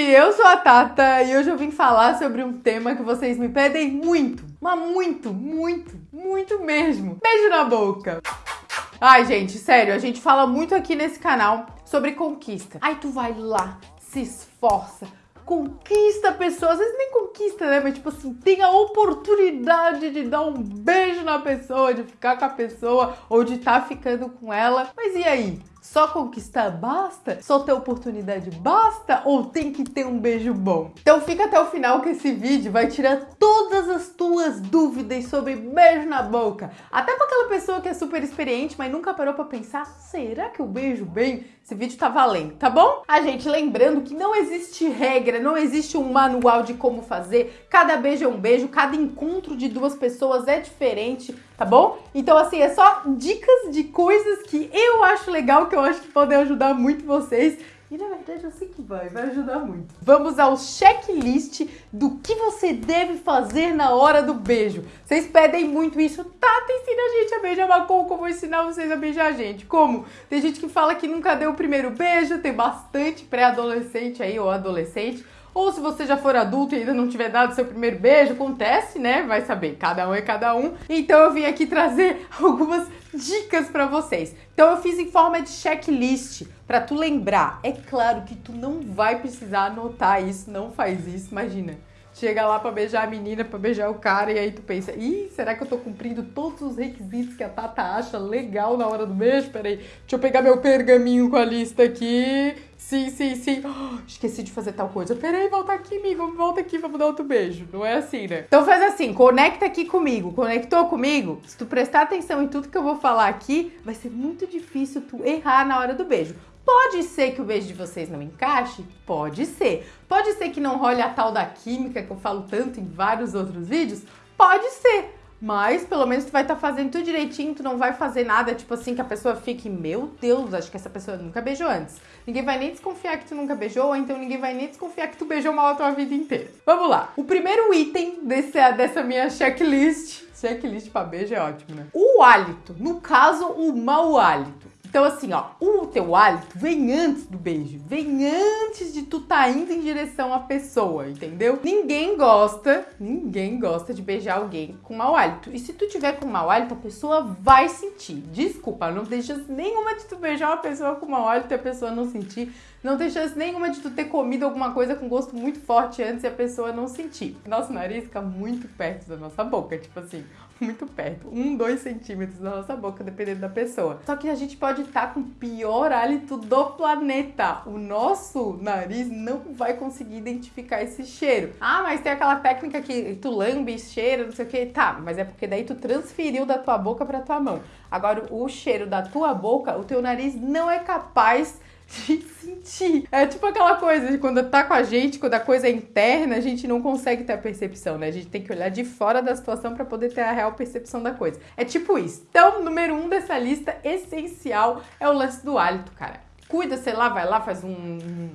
eu sou a Tata e hoje eu vim falar sobre um tema que vocês me pedem muito, mas muito, muito, muito mesmo. Beijo na boca. Ai, gente, sério, a gente fala muito aqui nesse canal sobre conquista. Aí tu vai lá, se esforça, conquista a pessoa, às vezes nem conquista, né? Mas tipo assim, tem a oportunidade de dar um beijo na pessoa, de ficar com a pessoa ou de estar tá ficando com ela. Mas e aí? Só conquistar basta? Só ter oportunidade basta? Ou tem que ter um beijo bom? Então fica até o final que esse vídeo vai tirar todas as tuas dúvidas sobre beijo na boca. Até para aquela pessoa que é super experiente, mas nunca parou para pensar, será que eu beijo bem? Esse vídeo tá valendo, tá bom? A gente lembrando que não existe regra, não existe um manual de como fazer. Cada beijo é um beijo, cada encontro de duas pessoas é diferente, tá bom? Então assim, é só dicas de coisas que eu acho legal que eu acho que podem ajudar muito vocês. E na verdade eu sei que vai, vai ajudar muito. Vamos ao checklist do que você deve fazer na hora do beijo. Vocês pedem muito isso. Tata, ensina a gente a beijar Macon, como ensinar vocês a beijar a gente. Como? Tem gente que fala que nunca deu o primeiro beijo, tem bastante pré-adolescente aí, ou adolescente. Ou se você já for adulto e ainda não tiver dado seu primeiro beijo, acontece, né? Vai saber, cada um é cada um. Então eu vim aqui trazer algumas dicas para vocês. Então eu fiz em forma de checklist para tu lembrar. É claro que tu não vai precisar anotar isso, não faz isso, imagina. Chega lá para beijar a menina, para beijar o cara, e aí tu pensa, ih, será que eu tô cumprindo todos os requisitos que a Tata acha legal na hora do beijo? Peraí, deixa eu pegar meu pergaminho com a lista aqui. Sim, sim, sim. Oh, esqueci de fazer tal coisa. Peraí, volta aqui, amigo. Volta aqui, vamos dar outro beijo. Não é assim, né? Então faz assim, conecta aqui comigo. Conectou comigo? Se tu prestar atenção em tudo que eu vou falar aqui, vai ser muito difícil tu errar na hora do beijo. Pode ser que o beijo de vocês não encaixe? Pode ser. Pode ser que não role a tal da química que eu falo tanto em vários outros vídeos? Pode ser. Mas pelo menos tu vai estar tá fazendo tudo direitinho, tu não vai fazer nada tipo assim que a pessoa fique, meu Deus, acho que essa pessoa nunca beijou antes. Ninguém vai nem desconfiar que tu nunca beijou, ou então ninguém vai nem desconfiar que tu beijou mal a tua vida inteira. Vamos lá. O primeiro item desse, dessa minha checklist, checklist pra beijo é ótimo, né? O hálito, no caso, o mau hálito. Então, assim, ó, o teu hálito vem antes do beijo, vem antes de tu tá indo em direção à pessoa, entendeu? Ninguém gosta, ninguém gosta de beijar alguém com mau hálito. E se tu tiver com mau hálito, a pessoa vai sentir. Desculpa, não tem nenhuma de tu beijar uma pessoa com mau hálito e a pessoa não sentir. Não tem nenhuma de tu ter comido alguma coisa com gosto muito forte antes e a pessoa não sentir. Nosso nariz fica muito perto da nossa boca, tipo assim, muito perto. Um, dois centímetros da nossa boca, dependendo da pessoa. Só que a gente pode estar tá com o pior hálito do planeta. O nosso nariz não vai conseguir identificar esse cheiro. Ah, mas tem aquela técnica que tu lambe, cheira, não sei o que. Tá, mas é porque daí tu transferiu da tua boca pra tua mão. Agora, o cheiro da tua boca, o teu nariz não é capaz de sentir. É tipo aquela coisa de quando tá com a gente, quando a coisa é interna, a gente não consegue ter a percepção, né? A gente tem que olhar de fora da situação para poder ter a real percepção da coisa. É tipo isso. Então, número um dessa lista essencial é o lance do hálito, cara. Cuida, sei lá, vai lá, faz um, um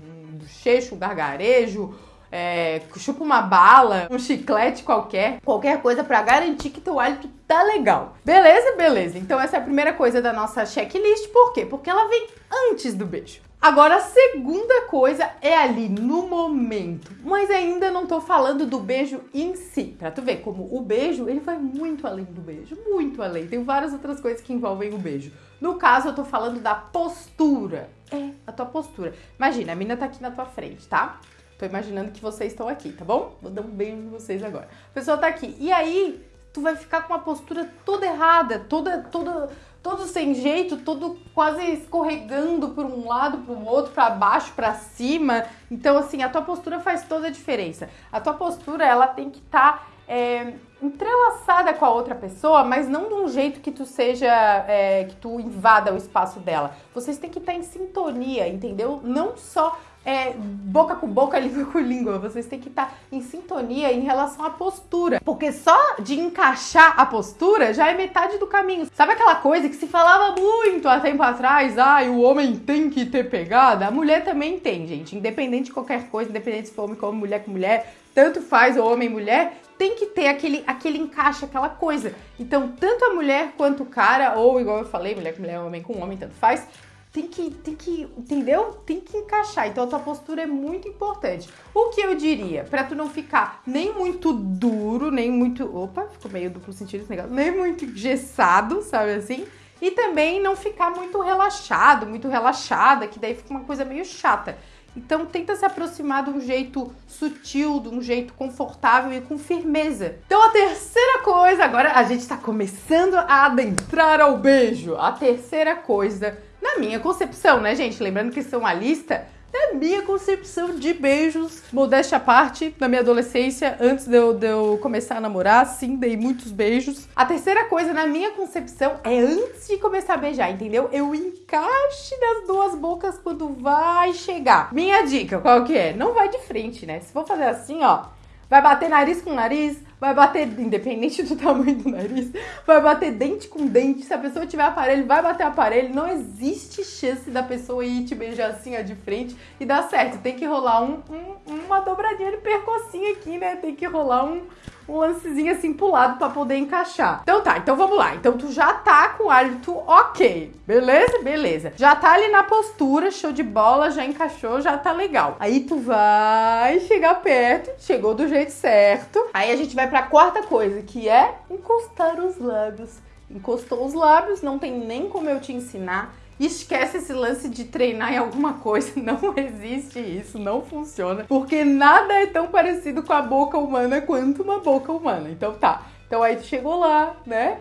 um gargarejo, é, chupa uma bala, um chiclete qualquer, qualquer coisa para garantir que teu hálito tá legal. Beleza? Beleza. Então essa é a primeira coisa da nossa checklist. Por quê? Porque ela vem antes do beijo. Agora, a segunda coisa é ali no momento, mas ainda não tô falando do beijo em si, pra tu ver como o beijo, ele vai muito além do beijo, muito além, tem várias outras coisas que envolvem o beijo. No caso, eu tô falando da postura, é, a tua postura. Imagina, a mina tá aqui na tua frente, tá? Tô imaginando que vocês estão aqui, tá bom? Vou dar um beijo em vocês agora. A pessoa tá aqui, e aí tu vai ficar com uma postura toda errada, toda, toda todo sem jeito, todo quase escorregando por um lado, para o outro, para baixo, para cima. Então, assim, a tua postura faz toda a diferença. A tua postura, ela tem que estar tá, é, entrelaçada com a outra pessoa, mas não de um jeito que tu seja, é, que tu invada o espaço dela. Vocês têm que estar tá em sintonia, entendeu? Não só é, boca com boca, língua com língua. Vocês têm que estar em sintonia em relação à postura. Porque só de encaixar a postura já é metade do caminho. Sabe aquela coisa que se falava muito há tempo atrás? Ai, ah, o homem tem que ter pegada? A mulher também tem, gente. Independente de qualquer coisa, independente se for homem com homem, mulher com mulher, tanto faz o homem mulher, tem que ter aquele, aquele encaixe, aquela coisa. Então, tanto a mulher quanto o cara, ou igual eu falei, mulher com mulher, homem com homem, tanto faz, tem que, tem que, entendeu? Tem que encaixar. Então a tua postura é muito importante. O que eu diria, para tu não ficar nem muito duro, nem muito, opa, ficou meio duplo sentido esse negócio, nem muito engessado, sabe assim? E também não ficar muito relaxado, muito relaxada, que daí fica uma coisa meio chata. Então tenta se aproximar de um jeito sutil, de um jeito confortável e com firmeza. Então a terceira coisa, agora a gente está começando a adentrar ao beijo. A terceira coisa na minha concepção, né, gente? Lembrando que isso é uma lista da minha concepção de beijos. Modéstia à parte, na minha adolescência, antes de eu, de eu, começar a namorar, sim, dei muitos beijos. A terceira coisa, na minha concepção, é antes de começar a beijar, entendeu? Eu encaixe das duas bocas quando vai chegar. Minha dica, qual que é? Não vai de frente, né? Se for fazer assim, ó, vai bater nariz com nariz, vai bater, independente do tamanho do nariz, vai bater dente com dente. Se a pessoa tiver aparelho, vai bater aparelho. Não existe chance da pessoa ir te beijar assim, ó, de frente e dar certo. Tem que rolar um, um, uma dobradinha de percocinho aqui, né? Tem que rolar um, um lancezinho assim pro lado pra poder encaixar. Então tá, então vamos lá. Então tu já tá com o hálito ok, beleza? Beleza. Já tá ali na postura, show de bola, já encaixou, já tá legal. Aí tu vai chegar perto, chegou do jeito certo. Aí a gente vai pra quarta coisa, que é encostar os lábios. Encostou os lábios, não tem nem como eu te ensinar Esquece esse lance de treinar em alguma coisa, não existe isso, não funciona, porque nada é tão parecido com a boca humana quanto uma boca humana. Então tá. Então aí tu chegou lá, né?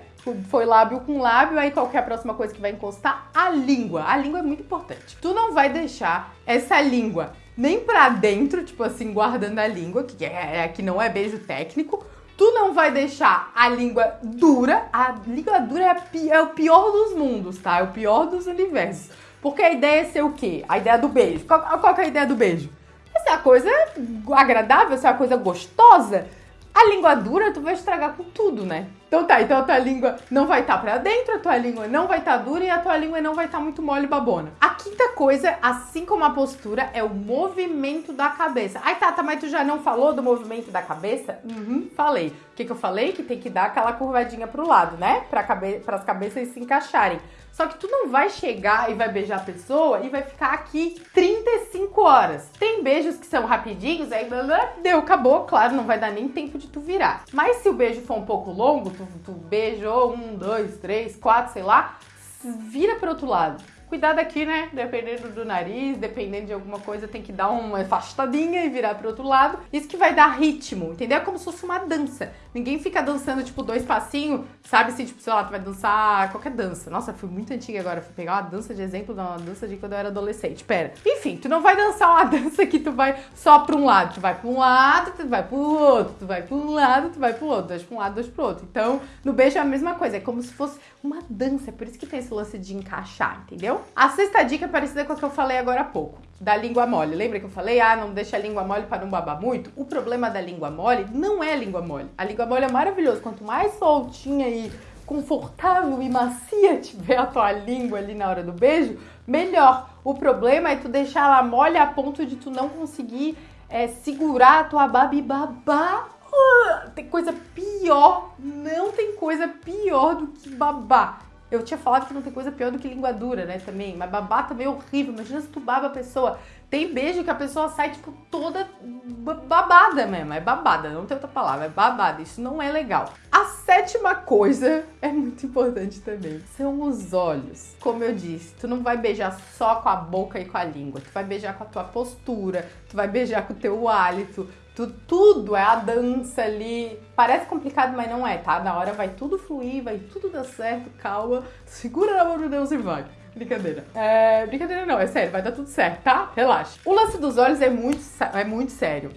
Foi lábio com lábio, aí qual é a próxima coisa que vai encostar? A língua. A língua é muito importante. Tu não vai deixar essa língua nem para dentro, tipo assim, guardando a língua, que é, é que não é beijo técnico, Tu não vai deixar a língua dura. A língua dura é, é o pior dos mundos, tá? É o pior dos universos. Porque a ideia é ser o quê? A ideia do beijo. Qual, qual é a ideia do beijo? É ser a coisa agradável, ser a coisa gostosa. A língua dura tu vai estragar com tudo, né? Então tá, então a tua língua não vai estar tá pra dentro, a tua língua não vai estar tá dura e a tua língua não vai estar tá muito mole babona. A quinta coisa, assim como a postura, é o movimento da cabeça. Ai, Tata, mas tu já não falou do movimento da cabeça? Uhum, falei. O que, que eu falei? Que tem que dar aquela curvadinha pro lado, né? Pra cabe as cabeças se encaixarem. Só que tu não vai chegar e vai beijar a pessoa e vai ficar aqui 35 horas. Tem beijos que são rapidinhos, aí deu, acabou, claro, não vai dar nem tempo de tu virar. Mas se o beijo for um pouco longo, tu, tu beijou um, dois, três, quatro, sei lá, vira pro outro lado. Cuidado aqui, né? Dependendo do nariz, dependendo de alguma coisa, tem que dar uma afastadinha e virar pro outro lado. Isso que vai dar ritmo, entendeu? É como se fosse uma dança. Ninguém fica dançando, tipo, dois passinhos, sabe? Assim, tipo, sei lá, tu vai dançar qualquer dança. Nossa, fui muito antiga agora. Fui pegar uma dança de exemplo, uma dança de quando eu era adolescente. Pera. Enfim, tu não vai dançar uma dança que tu vai só pra um lado. Tu vai pra um lado, tu vai pro outro. Tu vai pra um lado, tu vai pro outro. Dois pra um lado, dois pro outro. Então, no beijo é a mesma coisa. É como se fosse uma dança. É por isso que tem esse lance de encaixar, entendeu? A sexta dica é parecida com a que eu falei agora há pouco, da língua mole. Lembra que eu falei, ah, não deixa a língua mole para não babar muito? O problema da língua mole não é a língua mole. A língua mole é maravilhoso. Quanto mais soltinha e confortável e macia tiver a tua língua ali na hora do beijo, melhor. O problema é tu deixar ela mole a ponto de tu não conseguir é, segurar a tua baba e babar. Uh, tem coisa pior, não tem coisa pior do que babar. Eu tinha falado que não tem coisa pior do que língua dura, né, também. Mas babar também é horrível. Imagina se tu baba a pessoa. Tem beijo que a pessoa sai, tipo, toda babada mesmo. É babada, não tem outra palavra. É babada. Isso não é legal. A sétima coisa é muito importante também. São os olhos. Como eu disse, tu não vai beijar só com a boca e com a língua. Tu vai beijar com a tua postura. Tu vai beijar com o teu hálito Tu, tudo é a dança ali. Parece complicado, mas não é, tá? Na hora vai tudo fluir, vai tudo dar certo, calma. Segura na mão de Deus e vai. Brincadeira. É, brincadeira não, é sério, vai dar tudo certo, tá? Relaxa. O lance dos olhos é muito, é muito sério.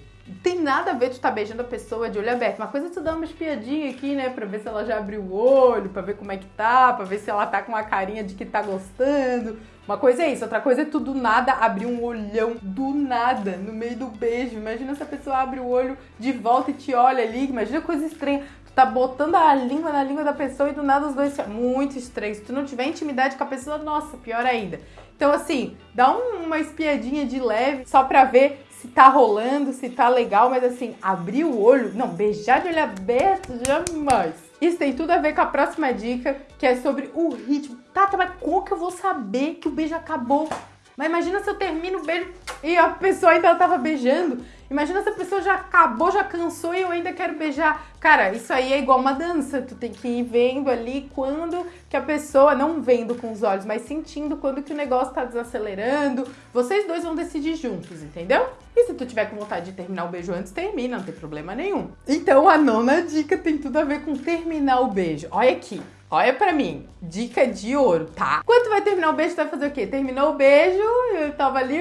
Tem nada a ver tu tá beijando a pessoa de olho aberto. Uma coisa é tu dar uma espiadinha aqui, né? Pra ver se ela já abriu o olho, pra ver como é que tá, pra ver se ela tá com uma carinha de que tá gostando uma coisa é isso, outra coisa é tu do nada abrir um olhão do nada no meio do beijo. Imagina se a pessoa abre o olho de volta e te olha ali. Imagina coisa estranha. Tá botando a língua na língua da pessoa e do nada os dois. Muito estranho. Se tu não tiver intimidade com a pessoa, nossa, pior ainda. Então, assim, dá um, uma espiadinha de leve só pra ver se tá rolando, se tá legal, mas assim, abrir o olho, não, beijar de olho aberto, jamais. Isso tem tudo a ver com a próxima dica, que é sobre o ritmo Tata, mas como que eu vou saber que o beijo acabou? Mas imagina se eu termino o beijo e a pessoa ainda tava beijando. Imagina se a pessoa já acabou, já cansou e eu ainda quero beijar. Cara, isso aí é igual uma dança. Tu tem que ir vendo ali quando que a pessoa, não vendo com os olhos, mas sentindo quando que o negócio tá desacelerando. Vocês dois vão decidir juntos, entendeu? E se tu tiver com vontade de terminar o beijo antes, termina, não tem problema nenhum. Então a nona dica tem tudo a ver com terminar o beijo. Olha aqui. Olha pra mim, dica de ouro, tá? Quando tu vai terminar o beijo, tu vai fazer o quê? Terminou o beijo, eu tava ali,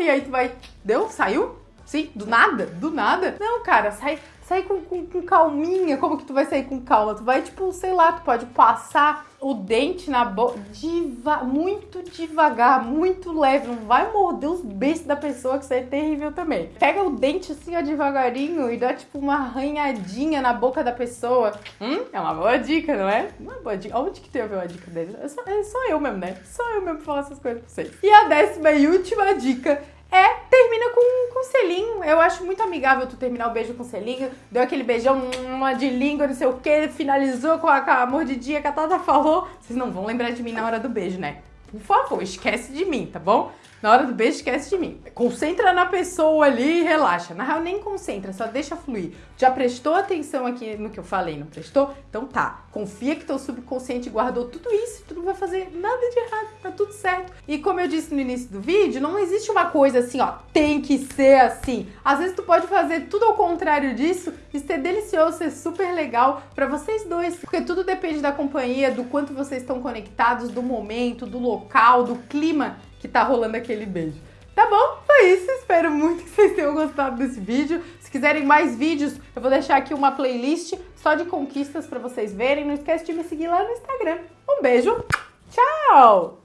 e aí tu vai. Deu? Saiu? Sim, do nada? Do nada? Não, cara, sai, sai com, com, com, calminha. Como que tu vai sair com calma? Tu vai, tipo, sei lá, tu pode passar o dente na boca diva, muito devagar, muito leve. Não vai morder os beijos da pessoa, que isso é terrível também. Pega o dente assim, ó, devagarinho e dá, tipo, uma arranhadinha na boca da pessoa. Hum, é uma boa dica, não é? Uma boa dica. Onde que tem a ver uma dica dele? É só, é só eu mesmo, né? Só eu mesmo falar essas coisas pra vocês. E a décima e última dica é selinho. Eu acho muito amigável tu terminar o beijo com selinho. Deu aquele beijão, uma de língua, não sei o que, finalizou com a, com a mordidinha que a Tata falou. Vocês não vão lembrar de mim na hora do beijo, né? Por favor, esquece de mim, tá bom? Na hora do beijo, esquece de mim. Concentra na pessoa ali e relaxa. Na real, nem concentra, só deixa fluir. Já prestou atenção aqui no que eu falei, não prestou? Então tá. Confia que teu subconsciente guardou tudo isso, tu não vai fazer nada de errado, tá tudo certo. E como eu disse no início do vídeo, não existe uma coisa assim, ó, tem que ser assim. Às vezes tu pode fazer tudo ao contrário disso e ser delicioso, ser super legal para vocês dois. Porque tudo depende da companhia, do quanto vocês estão conectados, do momento, do local, do clima que tá rolando aquele beijo. Tá bom? Foi isso. Espero muito que vocês tenham gostado desse vídeo. Se quiserem mais vídeos, eu vou deixar aqui uma playlist só de conquistas para vocês verem. Não esquece de me seguir lá no Instagram. Um beijo. Tchau!